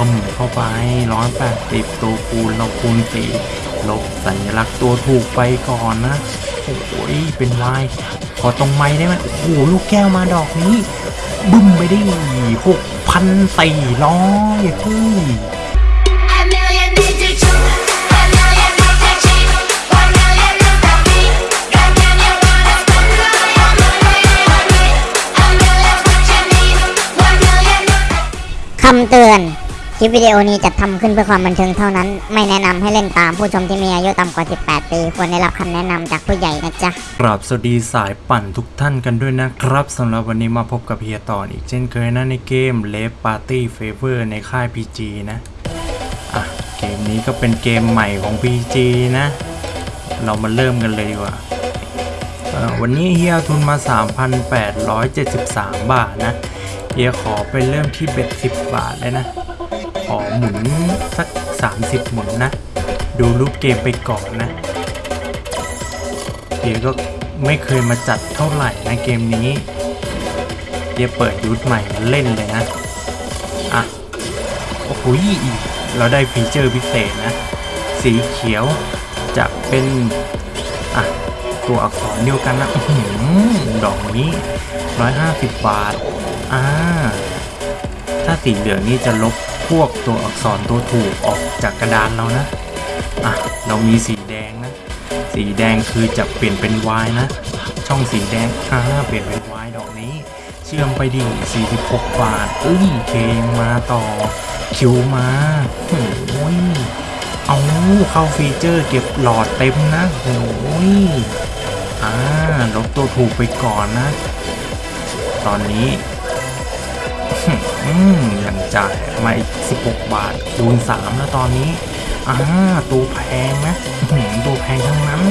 อมเข้าไปร้อยแปดสิบตัวคูณเราคูณสี่ลบสัญลักษณ์ตัวถูกไปก่อนนะโอ้ยเป็นวายขอตรงไม้ได้ไหมโอ้โหลูกแก้วมาดอกนี้ บึ้มไปได้หกพันสี่ร้อยเฮ้ยคำเตือน คลิปวิดีโอนี้จะทำขึ้นเพื่อความบันเทิงเท่านั้น ไม่แนะนำให้เล่นตามผู้ชมที่มีอายุต่ำกว่า 18 ปี ควรได้รับคำแนะนำจากผู้ใหญ่นะจ๊ะกราบสวัสดีสายปั่นทุกท่านกันด้วยนะครับสำหรับวันนี้มาพบกับเฮียต่ออีกเช่นเคยนะในเกม l e f Party Favor ในค่าย PG นะ อะ เกมนี้ก็เป็นเกมใหม่ของ PG นะ เรามาเริ่มกันเลยดีกว่า วันนี้เฮียทุนมา 3,873 บาทนะ เฮียขอไปเริ่มที่เบ็ด10 บาทเลยนะ อหมุนสัก 30 หมุนนะ ดูรูปเกมไปก่อนนะเฮียวก็ไม่เคยมาจัดเท่าไหร่นะเกมนี้เฮียวเปิดยูทใหม่มาเล่นเลยนะ อะ โอ้โหเราได้ฟีเจอร์พิเศษนะ สีเขียวจะเป็น อะ ตัวอักษรเดียวกันนะอื้อหือดอกนี้ 150 บาท อ่า ถ้าสีเหลืองนี่จะลบ วกตัวอักษรตัวถูกออกจากกระดานเรานะ อะ เรามีสีแดงนะ สีแดงคือจะเปลี่ยนเป็นวายนะ ช่องสีแดงอ่าเปลี่ยนเป็นวายดอกนี้ เชื่อมไปดิ46 บาทเอ้ยเคยังมาต่อ คิวมาโอ้ยเอาเข้าฟีเจอร์เก็บหลอดเต็มนะโอ้ยอ่าลบตัวถูกไปก่อนนะ ตอนนี้ ยังจ่ายมาอีก 16 บาทคูณ3แล้วตอนนี้อ่าตัวแพงนะอื้อหือตัวแพงทั้งนั้น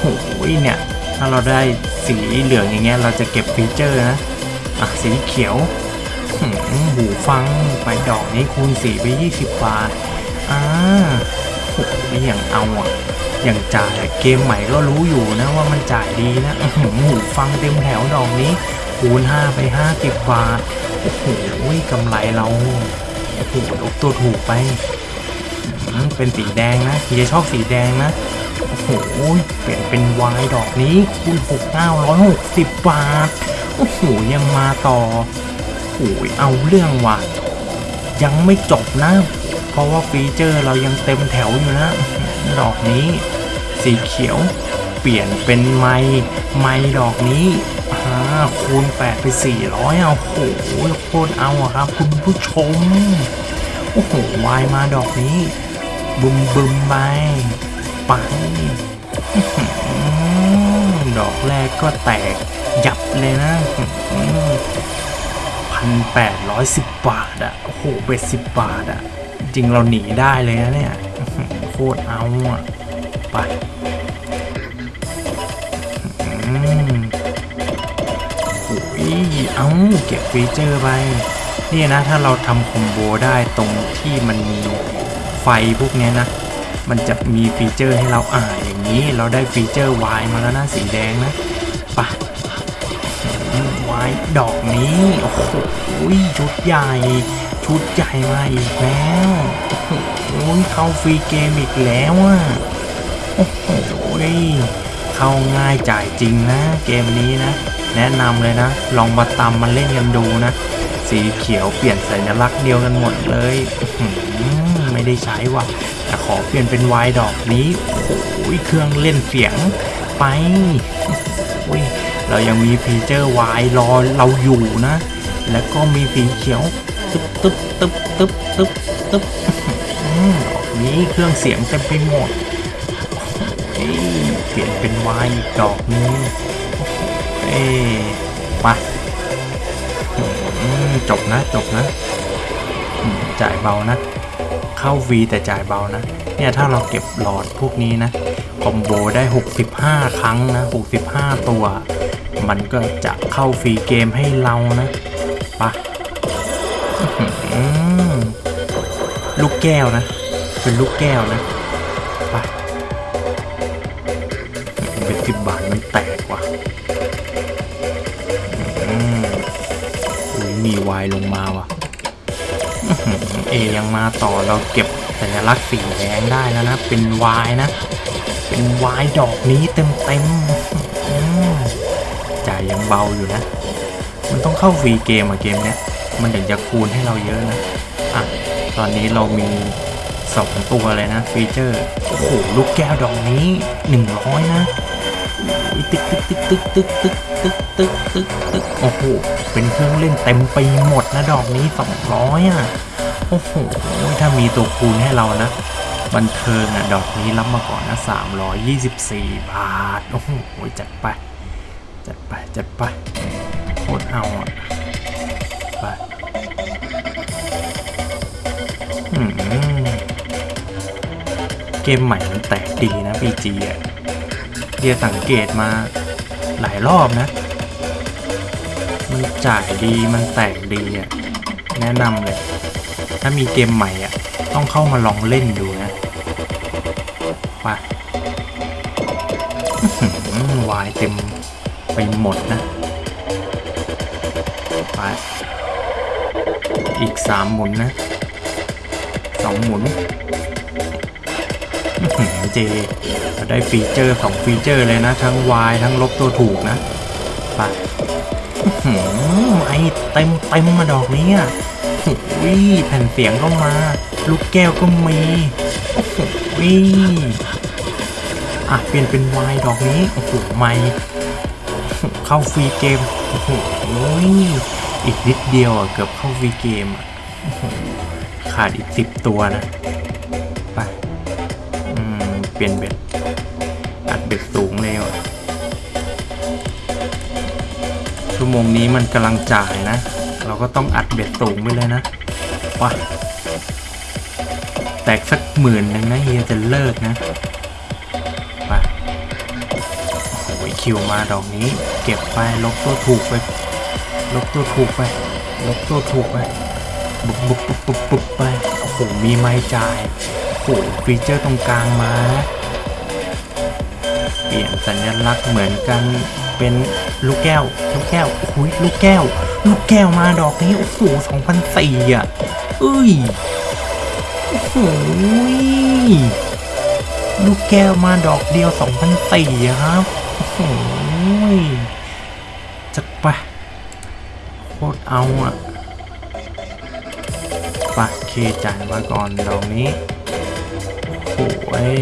โอ้โหเนี่ย ถ้าเราได้สีเหลืองอย่างเงี้ยเราจะเก็บฟีเจอร์นะ อะ สีเขียวหูฟังไปดอกนี้คูณ4ไป 20 บาทอ่าโอ้โหอย่างเอาอะอย่างจ่ายเกมใหม่ก็รู้อยู่นะว่ามันจ่ายดีนะหูฟังเต็มแถวดอกนี้ คูณ5ไป 50 บาท โอ้โหกำไรเรา โอ้โหลบตัวถูกไป เป็นสีแดงนะเฮียชอบสีแดงนะ โอ้โห เปลี่ยนเป็นวายดอกนี้ คูณ6 960 บาท โอ้โห ยังมาต่อ โอ้ยเอาเรื่องว่ะ ยังไม่จบนะ เพราะว่าฟีเจอร์เรายังเต็มแถวอยู่นะ ดอกนี้ สีเขียวเปลี่ยนเป็นไม้ไม้ดอกนี้ คูณ8ไป400เอาโอ้โหโคตรเอาอะครับ คุณผู้ชม โอ้โหวายมาดอกนี้บึมบึมไปไปดอกแรกก็แตกยับเลยนะพันแปดร้อยสิบบาทอะโอ้โหเบ็ดสิบบาทอะจริงเราหนีได้เลยนะเนี่ย โคตรเอาอะไป เอาเก็บฟีเจอร์ไปนี่นะถ้าเราทำคอมโบได้ตรงที่มันมีไฟพวกนี้นะ มันจะมีฟีเจอร์ให้เราอ่านอย่างนี้เราได้ฟีเจอร์ Y มาแล้วนะสีแดงนะปะ Y ดอกนี้ โอ้โหชุดใหญ่ ชุดใหญ่มาอีกแล้วโอ้โหเข้าฟรีเกมอีกแล้วอะโอ้โห เข้าง่ายจ่ายจริงนะเกมนี้นะ แนะนำเลยนะ ลองมาตามมาเล่นกันดูนะ สีเขียวเปลี่ยนสัญลักษณ์เดียวกันหมดเลยไม่ได้ใช้ว่ะแต่ขอเปลี่ยนเป็นวายดอกนี้โอ้โหเครื่องเล่นเสียงไปโอ้ยเรายังมีฟีเจอร์วายรอเราอยู่นะ แล้วก็มีสีเขียวตึ๊บตึ๊บตึ๊บตึ๊บตึ๊บตึ๊บดอกนี้เครื่องเสียงเต็มไปหมดเอ้ย ปลี่ยนเป็นวายอีกดอกนึงเอ้ยมาอืมจบนะจบนะ จ่ายเบานะ เข้าฟรีแต่จ่ายเบานะ เนี่ยถ้าเราเก็บหลอดพวกนี้นะ คอมโบได้ 65 ครั้งนะ 65 ตัว มันก็จะเข้าฟรีเกมให้เรานะปะอือลูกแก้วนะ เป็นลูกแก้วนะ สิบบาทมันแตกว่ะอืมอุ้ยมีวายลงมาว่ะ เอยังมาต่อเราเก็บสัญลักษณ์สีแดงได้แล้วนะ เป็นวายนะ เป็นวายดอกนี้เต็มเต็มๆจ่ายยังเบาอยู่นะ มันต้องเข้าฟรีเกมอะเกมเนี้ย มันถึงจะคูณให้เราเยอะนะ อะ ตอนนี้เรามีสองตัวเลยนะฟีเจอร์ โอ้โห ลูกแก้วดอกนี้หนึ่งร้อยนะ ตึกตึกตึกตึกตึกตึกตึกตึกตึกตึกโอ้โห เป็นเครื่องเล่นเต็มไปหมดนะดอกนี้สองร้อยอะ โอ้โห ถ้ามีตัวคูณให้เรานะ บันเทิงอะ ดอกนี้รับมาก่อนนะสามร้อยยี่สิบสี่บาท โอ้โห จัดไป จัดไป จัดไปโคตรเอาอะ ไปเกมใหม่มันแตกดีนะ PG อะ เดียสังเกตมาหลายรอบนะ มันจ่ายดีมันแตกดีอะแนะนำเลย ถ้ามีเกมใหม่อะ ต้องเข้ามาลองเล่นดูนะไปวายเต็มไปหมดนะไปอีกสามหมุนนะสองหมุน เจเราได้ฟีเจอร์สองฟีเจอร์เลยนะ ทั้งวายทั้งลบตัวถูกนะไปอื้อหือเต็มเต็มมาดอกนี้อะโอ้ยแผ่นเสียงก็มา ลูกแก้วก็มีโอ้โหอะเปลี่ยนเป็นวายดอกนี้โอ้โหไม่เข้าฟรีเกมโอ้โหอีกนิดเดียวอะเกือบเข้าฟรีเกมอะขาดอีกสิบตัวนะ ไป เปลี่ยนเบ็ดอัดเบ็ดสูงเลยว่ะชั่วโมงนี้มันกำลังจ่ายนะ เราก็ต้องอัดเบ็ดสูงไปเลยนะว้าแตกสักหมื่นหนึ่งนะเฮียจะเลิกนะไปโอ้โหคิวมาดอกนี้ เก็บไปลบตัวถูกไปลบตัวถูกไปลบตัวถูกไป บุบบุบบุบบุบไปโอ้โหมีไม้จ่าย หฟีเจอร์ตรงกลางมา เปลี่ยนสัญลักษณ์เหมือนกันเป็นลูกแก้ว ลูกแก้วโอ้ยลูกแก้ว ลูกแก้วมาดอกนี้โอ้โหสองพันสี่อะเอ้ยโอ้โหลูกแก้วมาดอกเดียวสองพันสี่ครับโอ้โหจักไปโคตรเอาอะปะเคจ่ายมาก่อนดอกนี้ โอ้ย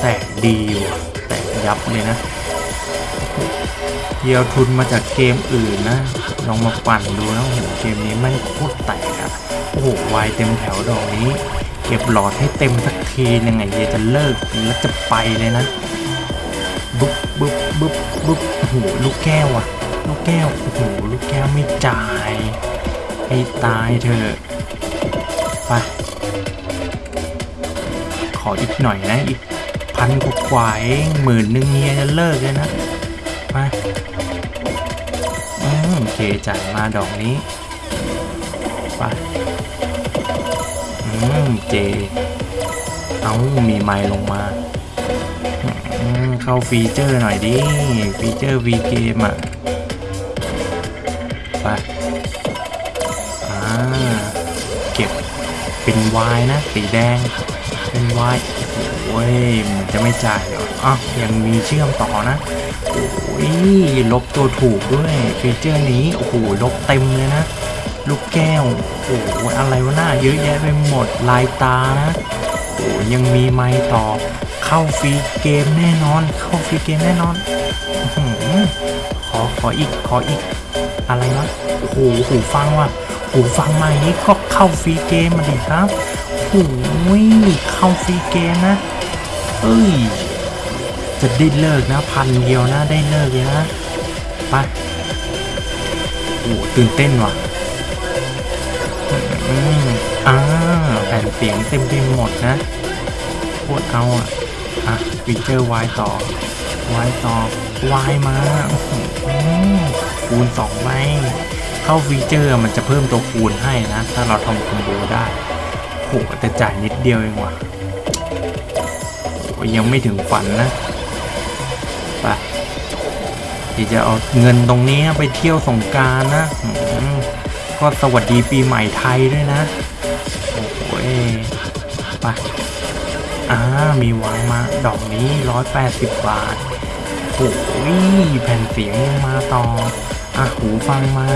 แตกดีว่ะแตกยับเลยนะเยียวทุนมาจากเกมอื่นนะ ลองมาปั่นดูนะโอ้โหเกมนี้ไม่งโคตรแตกอะโอ้โหวายเต็มแถวดอกนี้ เก็บหลอดให้เต็มสักทียังไงเยจะเลิกแล้วจะไปเลยนะบุ๊บบุ๊บบุ๊บบุ๊บโอ้โหลูกแก้วอะลูกแก้วโอ้โหลูกแก้วไม่จ่ายให้ตายเถอะไป ขออีกหน่อยนะ อีกพันกว่าๆเองหมื่นหนึ่งเฮียจะเลิกเลยนะไปอืมโอเคจ่ายมาดอกนี้ ไป อืม เจ เอามีไมล์ลงมาอืมเข้าฟีเจอร์หน่อยดิ ฟีเจอร์ V เกมอะ ไป อ่า เก็บเป็นวายนะ สีแดง เป็นวายโอ้ยมันจะไม่จ่ายเหรออะยังมีเชื่อมต่อนะ โอ้ยลบตัวถูกด้วยฟีเจอร์นี้ โอ้โห ลบเต็มเลยนะ ลูกแก้ว โอ้โห อะไรวะหน้าเยอะแยะไปหมด ลายตานะ โอ้ยังมีไม้ต่อ เข้าฟรีเกมแน่นอน เข้าฟรีเกมแน่นอนอขอ ขออีก ขออีก อะไรวะโอ้โห หูฟังว่ะ หูฟังมาอย่างนี้ก็เข้าฟรีเกมมาดิครับ โอ้ยเข้าฟรีเกมนะ เอ้ย จะได้เลิกนะพันเดียวนะได้เลิกเลยนะไปโอ้ตื่นเต้นว่ะอืมอ่าแผ่นเสียงเต็มไปหมดนะโคตรเอาอะ อะฟีเจอร์ Y ต่อ Y ต่อ Y มาอื้อหือคูณสองใบเข้าฟีเจอร์มันจะเพิ่มตัวคูณให้นะ ถ้าเราทำคอมโบได้ โหแต่จ่ายนิดเดียวเองว่ะโอ้ยังไม่ถึงฝันนะไปที่จะเอาเงินตรงนี้ไปเที่ยวสงการนะก็สวัสดีปีใหม่ไทยด้วยนะ โอ้โหยไปอ่า มีวางมาดอกนี้ 180 บาทโอ้ยแผ่นเสียงยังมาต่อ อะ หูฟังมา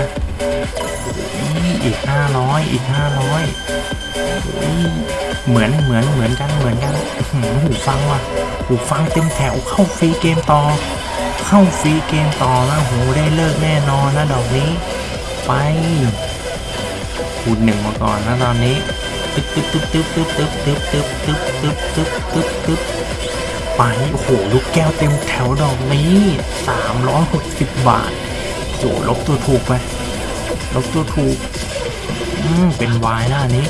โอ้ยอีก500อีก500โอ้ยเหมือนเหมือนเหมือนกันเหมือนกันอื้อหือหูฟังว่ะหูฟังเต็มแถวเข้าฟรีเกมต่อ เข้าฟรีเกมต่อนะโหได้เลิกแน่นอนนะดอกนี้ ไปคูณหนึ่งมาก่อนนะตอนนี้ตึ๊บตึ๊บตึ๊บตึ๊บตึ๊บตึ๊บตึ๊บตึ๊บตึ๊บตึ๊บตึ๊บตึ๊บตึ๊บไปโอ้โหลูกแก้วเต็มแถวดอกนี้360บาทโอ้โหลบตัวถูกไป ลบตัวถูกอืมเป็นวายหน้านี้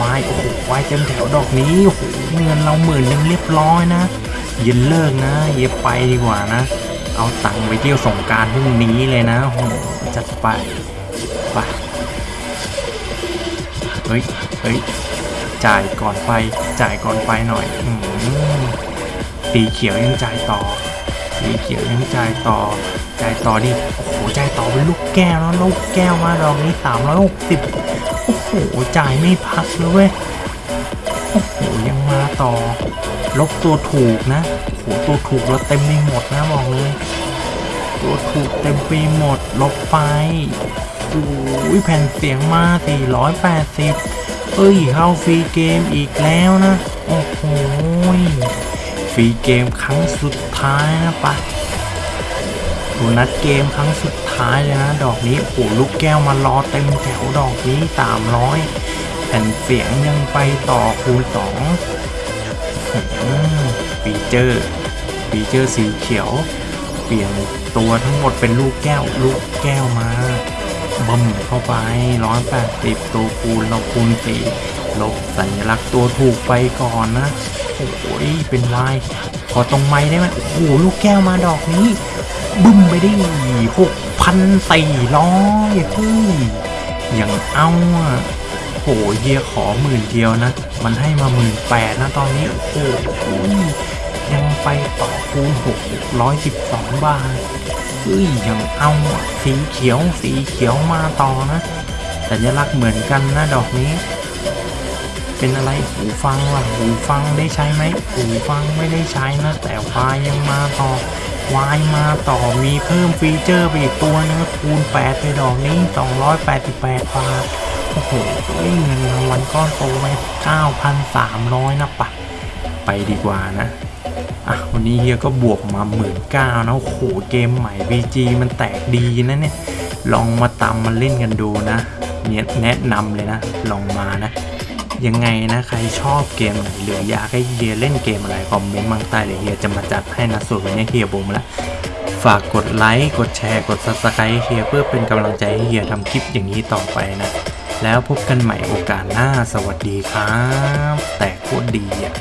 วายโอ้โหวายเต็มแถวดอกนี้โอ้โหเงินเราหมื่นนึงเรียบร้อยนะยินเลิกนะอย่าไปดีกว่านะ เอาตังค์ไปเที่ยวสงการพรุ่งนี้เลยนะโอ้โหจัดไปไปเฮ้ยเฮ้ยจ่ายก่อนไปจ่ายก่อนไปหน่อยอืมสีเขียวยังจ่ายต่อ สีเขียวยังจ่ายต่อจ่ายต่อดิโอ้โหจ่ายต่อเป็นลูกแก้วแล้วลูกแก้วมาดอกนี้สามร้อยหกสิบโอ้โหจ่ายไม่พักเลยเว้ยโอ้โหยังมาต่อ ลบตัวถูกนะโอ้โหตัวถูกเราเต็มไปหมดนะบอกเลย ตัวถูกเต็มไปหมด ลบไปโอ้ยแผ่นเสียงมา480เอ้ยเข้าฟรีเกมอีกแล้วนะ โอ้โห ฟรีเกมครั้งสุดท้ายนะปะโบนัสเกมครั้งสุดท้ายเลยนะ ดอกนี้โอ้ลูกแก้วมารอเต็มแถวดอกนี้300แผ่นเสียงยังไปต่อคูณ2ออืมฟีเจอร์ฟีเจอร์สีเขียว เปลี่ยนตัวทั้งหมดเป็นลูกแก้ว ลูกแก้วมาบึมเข้าไปร้อยแปดสิบตัวคูณเราคูณสี่ลบสัญลักษณ์ตัวถูกไปก่อนนะ โอ้โหเป็นวายขอตรงไม้ได้ไหมโอ้โหลูกแก้วมาดอกนี้ บึ้มไปได้หกพันสี่ร้อยเฮ้ยอย่างเอาอะโหเฮียขอหมื่นเดียวนะ มันให้มาหมื่นแปดนะตอนนี้ โอ้โหยังไปต่อคูณ612บสองบาทเฮ้ยยังเอาสีเขียวสีเขียวมาต่อนะสัญลักษณ์เหมือนกันนะดอกนี้ เป็นอะไรหูฟังล่ะหูฟังได้ใช้ไหมหูฟังไม่ได้ใช้นะ แต่วายยังมาต่อวายมาต่อมีเพิ่มฟีเจอร์ไปอีกตัวนึงคูณ8ไปดอกนี้ 288 บาทโอ้โหเงินรางวัลก้อนโตไป9,300 นะปะไปดีกว่านะอะวันนี้เฮียก็บวกมาหมื่นเก้านะโอ้โหเกมใหม่ VG มันแตกดีนะเนี่ย ลองมาตามมาเล่นกันดูนะเนี่ยแนะนำเลยนะ ลองมานะ ยังไงนะใครชอบเกมไหนหรืออยากให้เฮียเล่นเกมอะไรคอมเมนต์มาใต้เลยเฮียจะมาจัดให้นะส่วนวันนี้เฮียบงมแล้วฝากกดไลค์กดแชร์กด subscribe เฮียเพื่อเป็นกำลังใจให้เฮียทำคลิปอย่างนี้ต่อไปนะ แล้วพบกันใหม่โอกาสหน้าสวัสดีครับ แต่โคตรดีอะ